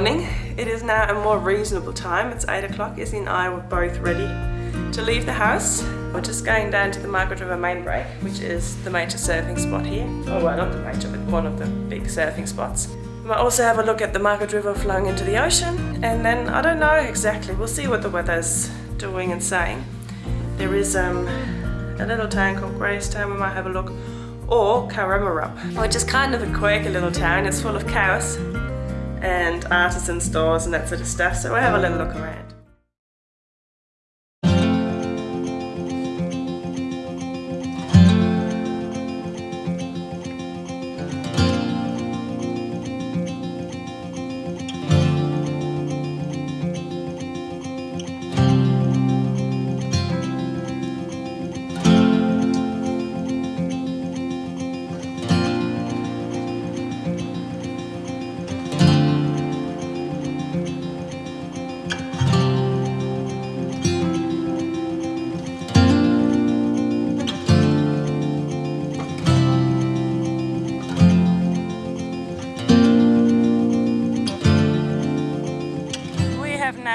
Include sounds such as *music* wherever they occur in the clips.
morning. It is now a more reasonable time. It's 8 o'clock. Izzy and I were both ready to leave the house. We're just going down to the Margaret River main break, which is the major surfing spot here. Oh well, not the major, but one of the big surfing spots. We might also have a look at the Margaret River flowing into the ocean and then I don't know exactly. We'll see what the weather's doing and saying. There is um, a little town called Gracetown. We might have a look or Cowaramup, which is kind of a quirky little town. It's full of cows and artisan stores and that sort of stuff. So we'll have a little look around.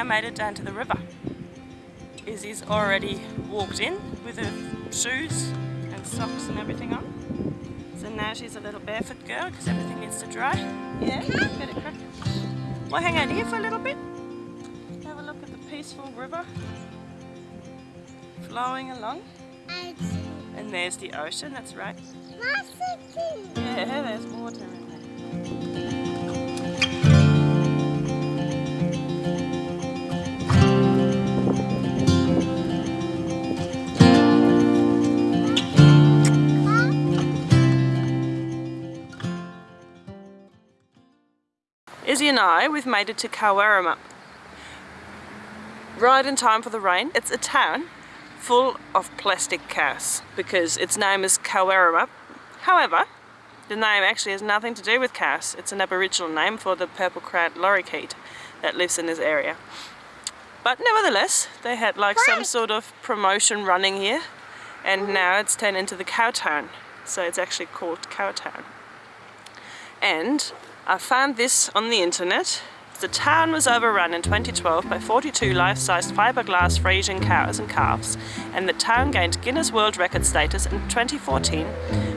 Made it down to the river. Izzy's already walked in with her shoes and socks and everything on. So now she's a little barefoot girl because everything needs to dry. Yeah, get it crack. We'll hang out here for a little bit. Have a look at the peaceful river flowing along. And there's the ocean, that's right. Yeah, there's water in there. Izzy and I, we've made it to Cowaramup. Right in time for the rain. It's a town full of plastic cows because its name is Cowaramup. However, the name actually has nothing to do with cows. It's an aboriginal name for the purple-crowned lorikeet that lives in this area. But nevertheless, they had like some sort of promotion running here and mm-hmm. now it's turned into the cow town. So it's actually called Cowtown. And I found this on the internet. The town was overrun in 2012 by 42 life-sized fiberglass Friesian cows and calves and the town gained Guinness World Record status in 2014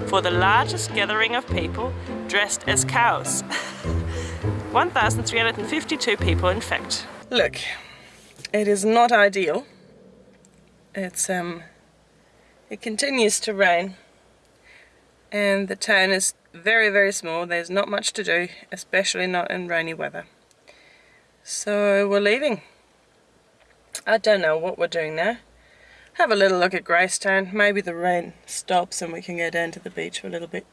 for the largest gathering of people dressed as cows. *laughs* 1,352 people in fact. Look, it is not ideal. It's um, it continues to rain and the town is very very small. There's not much to do especially not in rainy weather. So we're leaving. I don't know what we're doing now. Have a little look at Gracetown maybe the rain stops and we can go down to the beach for a little bit.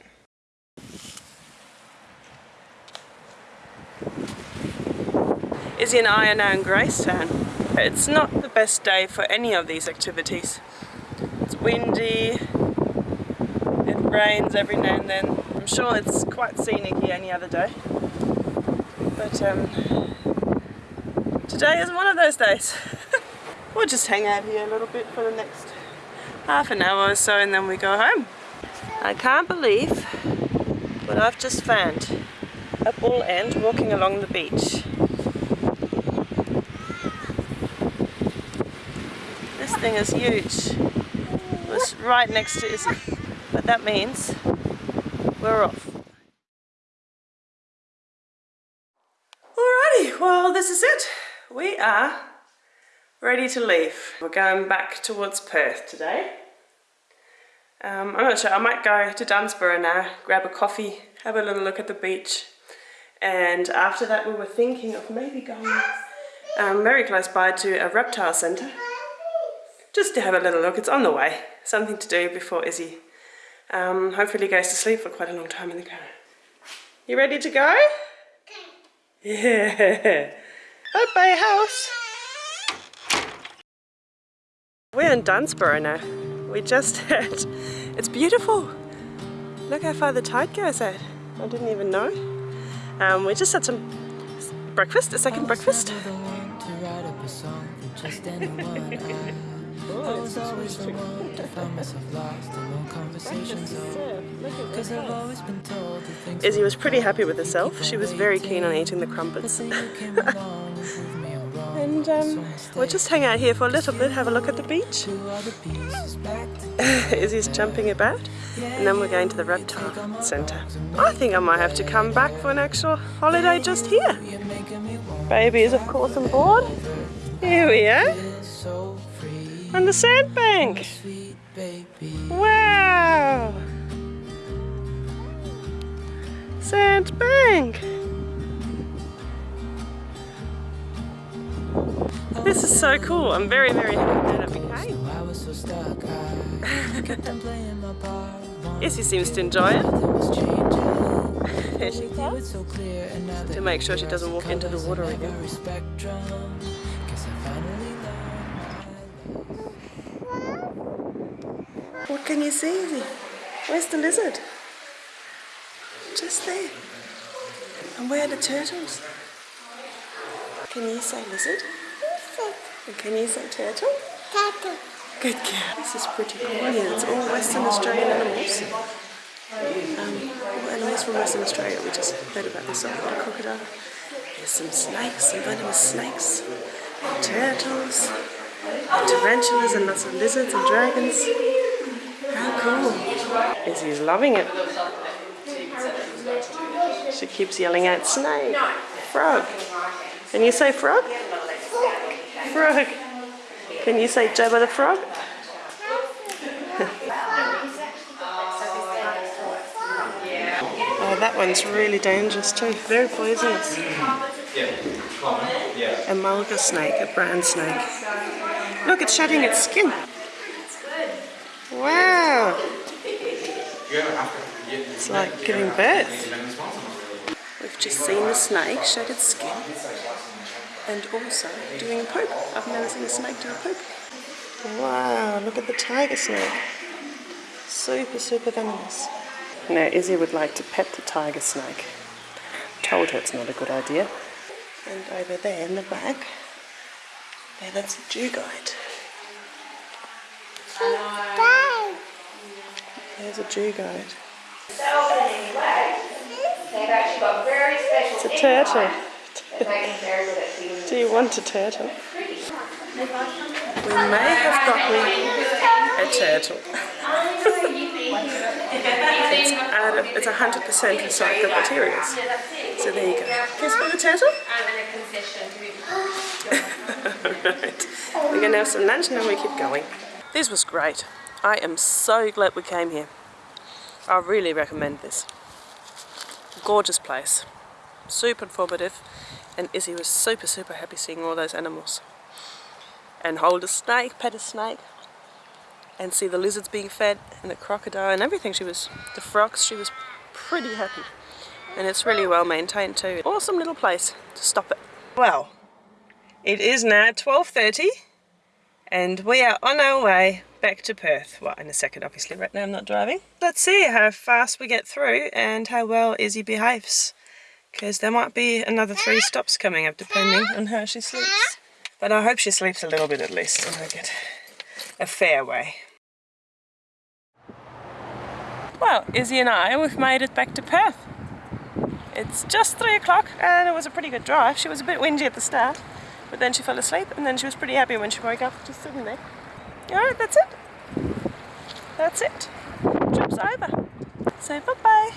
Izzy and I are now in Gracetown it's not the best day for any of these activities. It's windy. It rains every now and then I'm sure it's quite scenic here any other day. But um, today is one of those days. *laughs* we'll just hang out here a little bit for the next half an hour or so and then we go home. I can't believe what I've just found. A bull ant walking along the beach. This thing is huge. It was right next to Izzy. But that means we're off. Alrighty, well this is it. We are ready to leave. We're going back towards Perth today. Um, I'm not sure, I might go to Dunsborough now, grab a coffee, have a little look at the beach and after that we were thinking of maybe going um, very close by to a reptile centre just to have a little look. It's on the way, something to do before Izzy um, hopefully goes to sleep for quite a long time in the car. You ready to go? Yeah. *laughs* Bye-bye house. We're in Dunsborough now. We just *laughs* had, it's beautiful. Look how far the tide goes out. I didn't even know. Um, we just had some breakfast, a second breakfast. *laughs* I was always the one to find myself lost in long conversations. Cause I've always been told that things Izzy was pretty happy with herself. She was very keen on eating the crumpets. say you *laughs* came along and proved me all wrong. And um, we'll just hang out here for a little bit, have a look at the beach. Put all the pieces back *laughs* together. Izzy's jumping about, and then we're going to the reptile centre. I think I might have to come back for an actual holiday just here. You're making me want Baby is of course on board. Here we are, it so free. On the sandbank. Wow! Sandbank! This is so cool. I'm very, very happy that I became. Wanted Izzy seems to enjoy it. Nothing was changing. Here she It that To make sure she doesn't walk into the water again. What can you see? Where's the lizard? Just there. And where are the turtles? Can you say lizard? And can you say turtle? Turtle. Good girl. This is pretty cool. Yeah, it's all Western Australian animals. Um, all animals from Western Australia. We just heard about this one, the crocodile. There's some snakes, some venomous snakes, turtles, tarantulas, and lots of lizards and dragons. How cool! Izzy's loving it. She keeps yelling out snake, frog. Can you say frog? Frog. Can you say Jabba the frog? oh, that one's really dangerous too. Very poisonous. Yeah. Yeah. A mulga snake, a brown snake. Look, it's shedding its skin. Wow. It's like giving birth. We've just seen the snake shed its skin and also doing a poop. I've never seen a snake do a poop. Wow, look at the tiger snake. Super, super venomous. Now Izzy would like to pet the tiger snake. Told her it's not a good idea. And over there in the back, there that's a dugite. Bye. There's a very special It's a turtle. Do you want a turtle? We may have gotten a turtle. it's of, it's 100% recycled materials. So there you go. You spot the turtle? We're to have some lunch and then we keep going. This was great. I am so glad we came here. I really recommend this. Gorgeous place. Super informative. And Izzy was super, super happy seeing all those animals. And hold a snake, pet a snake. And see the lizards being fed and the crocodile and everything. She was, the frogs, she was pretty happy. And it's really well maintained too. Awesome little place to stop it. Well, it is now 12.30 and we are on our way back to Perth. Well, in a second obviously, right now I'm not driving. Let's see how fast we get through and how well Izzy behaves. Because there might be another three stops coming up depending on how she sleeps. But I hope she sleeps a little bit at least and I get a fair way. Well, Izzy and I, we've made it back to Perth. It's just three o'clock and it was a pretty good drive. She was a bit windy at the start, but then she fell asleep and then she was pretty happy when she woke up just sitting there. Alright, that's it. That's it. Trip's over. So bye-bye.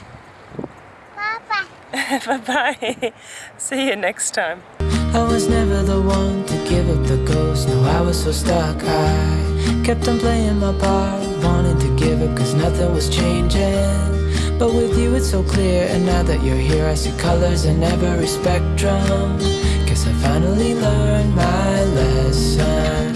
Bye-bye. *laughs* bye-bye. See you next time. I was never the one to give up the ghost. No, I was so stuck. I kept on playing my part, wanted to give up cause nothing was changing. But with you, it's so clear. And now that you're here, I see colors in every spectrum. Guess I finally learned my lesson.